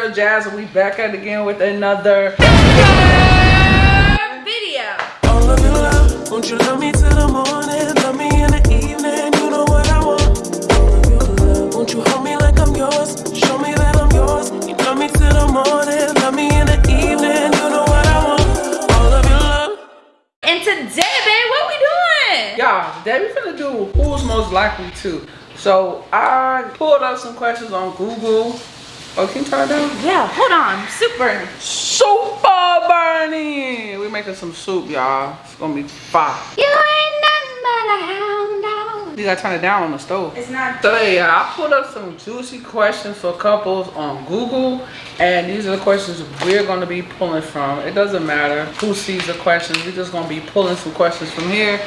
girl Jazz and we back at it again with another video. All of your love, won't you love me till the morning? Love me in the evening, you know what I want. All of your love, won't you hold me like I'm yours? Show me that I'm yours. You love me till the morning, love me in the evening, you know what I want. All of your love. And today, babe, what we doing? Y'all, today we finna do who's most likely to. So I pulled up some questions on Google. Oh, can you turn it down? Yeah, hold on. Super. Super burning. We making some soup, y'all. It's gonna be fire. You ain't nothing but a hound dog. You gotta turn it down on the stove. It's not. So yeah, I pulled up some juicy questions for couples on Google, and these are the questions we're gonna be pulling from. It doesn't matter who sees the questions. We're just gonna be pulling some questions from here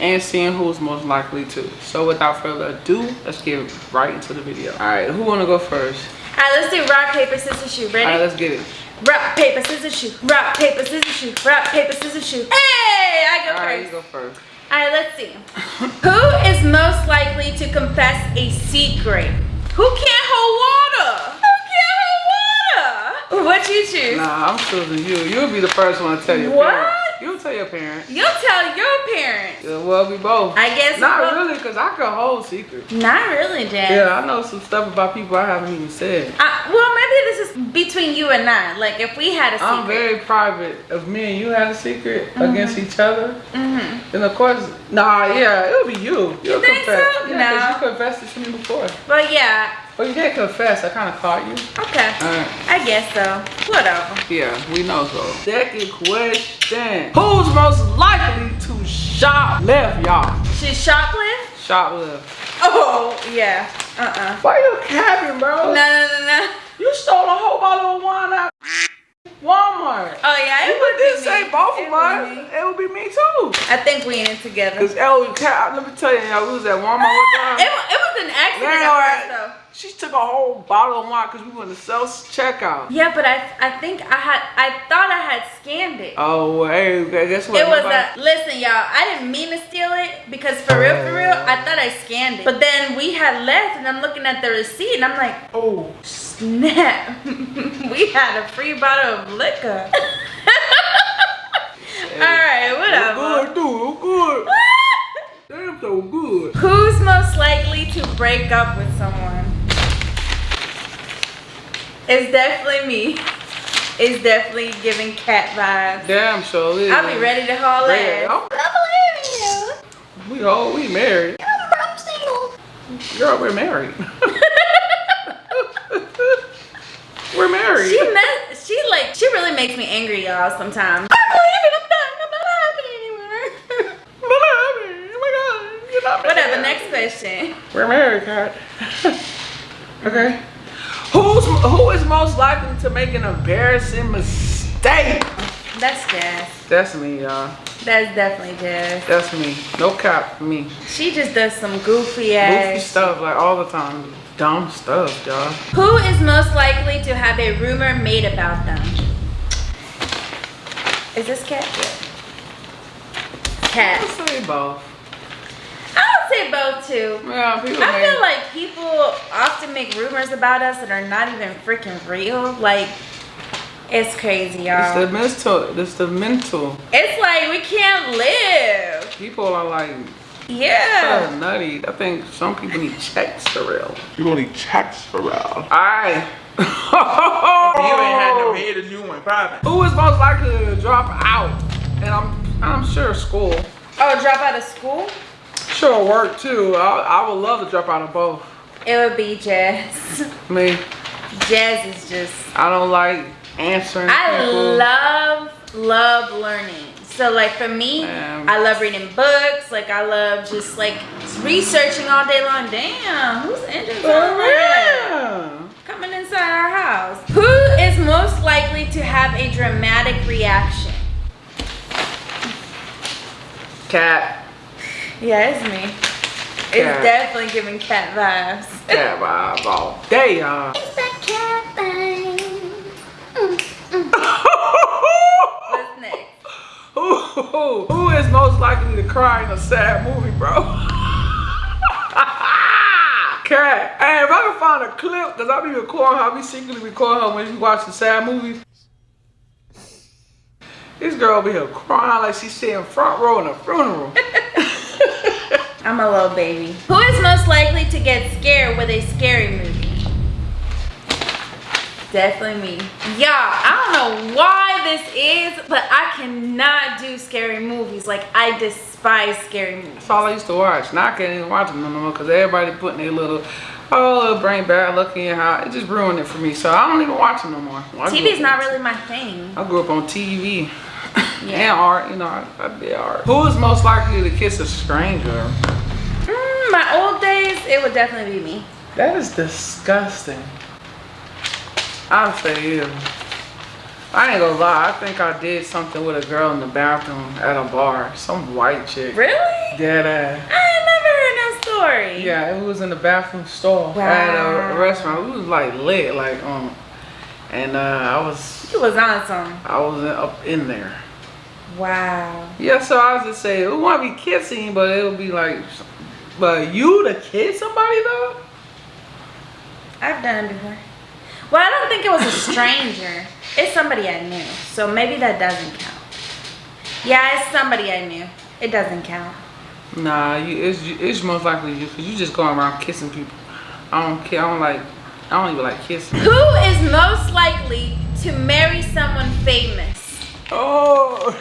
and seeing who's most likely to. So without further ado, let's get right into the video. All right, who wanna go first? All right, let's do rock, paper, scissors, shoot. Ready? All right, let's get it. rock, paper, scissors, shoot. Rock, paper, scissors, shoot. Rock, paper, scissors, shoot. Hey, I go first. All right, you first. go first. All right, let's see. Who is most likely to confess a secret? Who can't hold water? Who can't hold water? What you choose? Nah, I'm choosing you. You'll be the first one to tell your What? parent. You'll tell your parents. You'll tell your parents. Yeah, well, we both. I guess. Not really, because I can hold secrets. Not really, Jazz. Yeah, I know some stuff about people I haven't even said. Uh, well, maybe this is between you and I. Like, if we had a secret. I'm very private. If me and you had a secret against each other, Mhm. then of course, nah, yeah, it'll be you. You'll think confess. so? Yeah, No. you confessed it to me before. But yeah, Well, you didn't confess. I kind of caught you. okay. I guess so. Whatever. Yeah, we know so. Second question. Who's most likely to shoplift, y'all? She shoplift? Shoplift. Oh, yeah. Uh-uh. Why you capping, bro? No, no, no, no. You stole a whole bottle of wine out Walmart. Oh, yeah. It You would did say me. both It of us. It would be me too. I think we in it together. Cause Ellie, Cat, let me tell you, y'all, we was at Walmart one time. It, it was an accident Man. She took a whole bottle of wine because we went to self checkout. Yeah, but I I think I had I thought I had scanned it. Oh, hey, okay, guess what? It was Nobody- a listen, y'all. I didn't mean to steal it because for real, for real, I thought I scanned it. But then we had left, and I'm looking at the receipt, and I'm like, oh, snap, we had a free bottle of liquor. All right, oh, whatever. good, dude, oh, good. Damn, so good. Who's most likely to break up with someone? It's definitely me. It's definitely giving cat vibes. Damn, so it is. I'll be ready to haul ass. I believe in you. We all we married. I'm single. Girl, we're married. we're married. She met, she like she really makes me angry, y'all. Sometimes. I'm leaving. I'm done. I'm not happy anymore. oh my God, you're not Whatever. Next question. We're married, Kat. okay. Who's who is most likely to make an embarrassing mistake? That's Jazz. That's me, y'all. That's definitely Jazz. That's me. No cap for me. She just does some goofy Goofy ass. stuff like all the time. Dumb stuff, y'all. Who is most likely to have a rumor made about them? Is this cat? Cat. I say both. I say both too. Yeah, people I feel like people often make rumors about us that are not even freaking real. Like, it's crazy, y'all. It's the y'all. mental. It's the mental. It's like we can't live. People are like Yeah. so nutty. I think some people need checks for real. You gonna need checks for real. Alright. You ain't had no head and you went private. Who is most likely to drop out? And I'm I'm sure school. Oh, drop out of school? Sure work too. I, I would love to drop out of both. It would be Jazz. Me, Jazz is just. I don't like answering I people. love, love learning. So like for me, Man. I love reading books. Like I love just like researching all day long. Damn, who's engine For sound like that? real. Coming inside our house. Who is most likely to have a dramatic reaction? Cat. Yeah, it's me. It's Cat. definitely giving cat vibes. Cat vibes all day, y'all. It's that cat thing. What's next? who, who, who is most likely to cry in a sad movie, bro? cat. Hey, if I can find a clip, cause I be recording her, I be secretly recording her when she watching sad movies. This girl be here crying like she's sitting front row in a funeral. I'm a little baby. Who is most likely to get scared with a scary movie? Definitely me. Y'all, I don't know why this is, but I cannot do scary movies. Like, I despise scary movies. That's all I used to watch. Now I can't even watch them no more because everybody putting their little, oh, little brain bad luck in how it just ruined it for me. So I don't even watch them no more. I grew TV's not really my thing. I grew up on TV Yeah. and art. You know, I, I did art. Who is most likely to kiss a stranger? Mm, my old days, it would definitely be me. That is disgusting. I'll say you. I ain't gonna lie. I think I did something with a girl in the bathroom at a bar. Some white chick. Really? Dead ass. I never heard that story. Yeah, it was in the bathroom stall at a restaurant. We was like lit, like um, and uh, I was You was on some. I was in, up in there. Wow. Yeah, so I was just saying it won't be kissing, but it'll be like, but you to kiss somebody though? I've done it before. Well, I don't think it was a stranger. it's somebody I knew. So maybe that doesn't count. Yeah, it's somebody I knew. It doesn't count. Nah, you it's it's most likely you because you just going around kissing people. I don't care. I don't like. I don't even like kissing. Who is most likely to marry someone famous? Oh.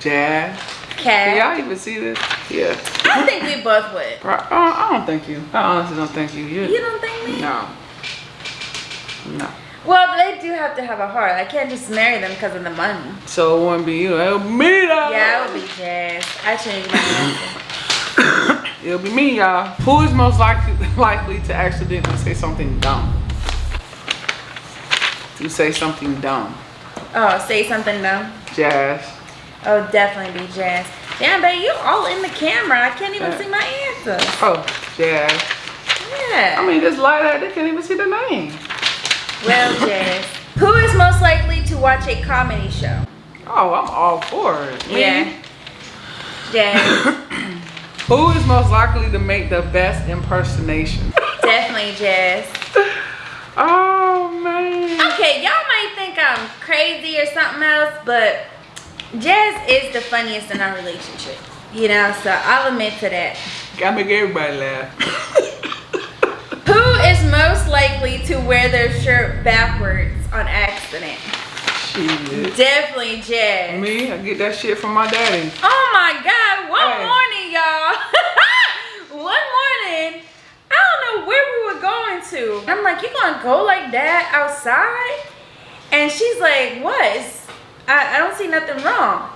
Jazz. Can Okay. y'all even see this? Yeah. I think we both would. Uh, I don't think you. I honestly don't think you. You. You don't think me? No. No. Well, they do have to have a heart. I can't just marry them because of the money. So it wouldn't be you. It'll be me though. Yeah, it would be Jazz. I changed my answer. It'll be me, y'all. Who is most likely likely to accidentally say something dumb? To say something dumb. Oh, say something dumb. Jazz. Oh, definitely be Jazz. Damn, babe, you all in the camera. I can't even Yeah. see my answer. Oh, Jazz. Yeah. I mean, just lie that they can't even see the name. Well, Jazz. Who is most likely to watch a comedy show? Oh, I'm all for it. Me? Yeah. Jazz. Who is most likely to make the best impersonation? Definitely Jazz. oh man. Okay, y'all might think I'm crazy or something else, but Jazz is the funniest in our relationship. You know, so I'll admit to that. Gotta make everybody laugh. Who is most likely to wear their shirt backwards on accident? Shit. Definitely Jazz. Me, I get that shit from my daddy. Oh my God, one Hey. morning, y'all. one morning, I don't know where we were going to. I'm like, you gonna go like that outside? And she's like, what? I, I don't see nothing wrong.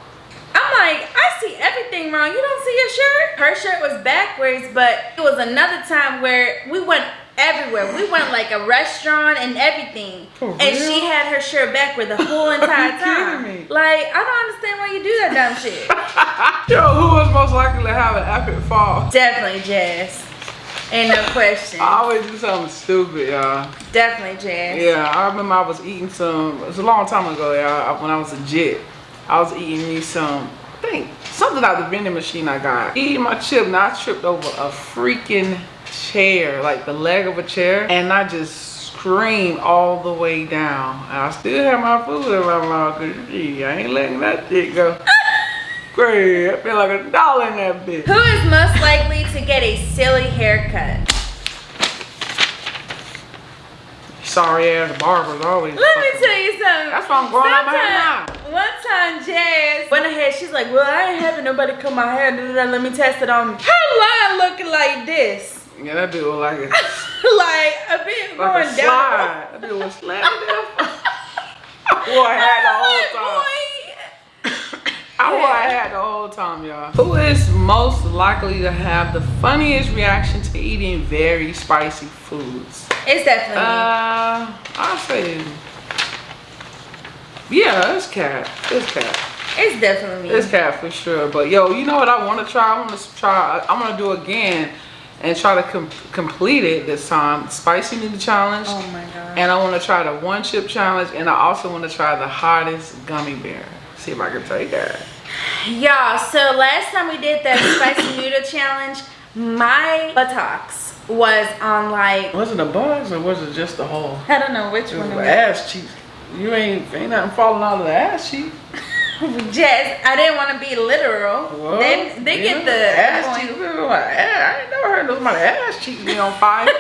I'm like, I see everything wrong. You don't see your shirt? Her shirt was backwards, but it was another time where we went everywhere. We went like a restaurant and everything. And she had her shirt backward the whole entire time. me? Like, I don't understand why you do that dumb shit. Yo, who was most likely to have an epic fall? Definitely Jazz. Ain't no question. I always do something stupid, y'all. Definitely Jazz. Yeah, I remember I was eating some. It was a long time ago, y'all. When I was a jit, I was eating me some. I think something out the vending machine I got. Eating my chip, and I tripped over a freaking chair, like the leg of a chair, and I just screamed all the way down. And I still have my food in my mouth, cause gee, I ain't letting that shit go. Great, I feel like a dollar in that bitch. Who is most likely to get a silly haircut? Sorry ass barbers always. Let me tell you something. That's why I'm growing out my hair Sometime- One time, Jazz went ahead. She's like, "Well, I ain't having nobody cut my hair. da, da, da, Let me test it on me." Her line looking like this, Yeah, that bitch was like a like a bit like going a down. slide. That bitch was slamming down. I wore a hat the whole time. Boy. I wore a hat the whole time, y'all. Who is most likely to have the funniest reaction to eating very spicy foods? It's definitely me. Uh, I'll say, yeah, it's cat. It's cat. It's definitely me. It's cat for sure. But yo, you know what I want to try? I want to try. I'm gonna do again and try to com- complete it this time. Spicy noodle challenge. oh my god. And I want to try the one chip challenge, and I also want to try the hottest gummy bear. See if I can take that. Y'all, so last time we did that spicy noodle challenge, my buttocks was on like Was it a buzz or was it just the hole? I don't know which It one was it ass cheeks. You ain't ain't nothing falling out of the ass cheek. was. Just I didn't want to be literal. Well, they they yeah, get the ass point. cheeks. I ain't never heard nobody ass cheeks be on fire.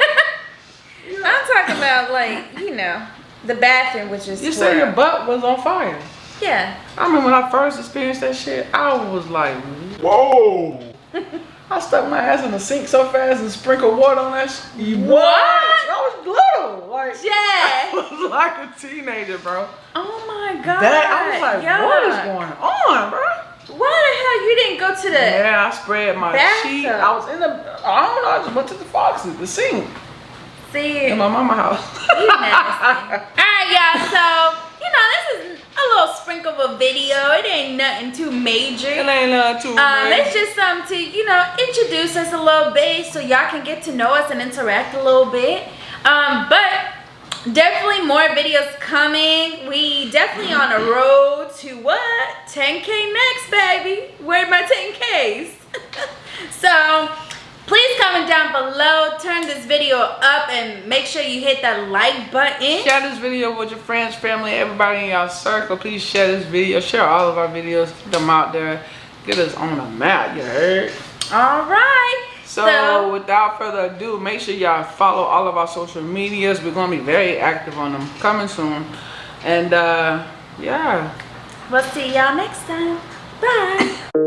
I'm talking about like you know the bathroom, which is you say your butt was on fire. Yeah. I remember when I first experienced that shit. I was like, Whoa. I stuck my ass in the sink so fast and sprinkled water on that shit. What? I was little. Like, yeah. I was like a teenager, bro. Oh my god. That, I was like, what is going on, bro? Why the hell you didn't go to the Yeah, I spread my Bathtub. sheet. I was in the, I don't know, I just went to the foxes, the sink see? in my mama house. You nasty. Alright, y'all, so you know this is a little sprinkle of a video. It ain't nothing too major. It ain't nothing too Um, bad. it's just something to, you know, introduce us a little bit so y'all can get to know us and interact a little bit. Um, but definitely more videos coming. We definitely on a road to what? 10K next, baby. Where my 10Ks? so please comment down below. Turn this video up and make sure you hit that like button. Share this video with your friends, family, everybody in your circle. Please share this video. Share all of our videos. Get them out there. Get us on the map, you heard? All right. So, without further ado, make sure y'all follow all of our social medias. We're going to be very active on them coming soon. And uh, yeah. we'll see y'all next time. Bye.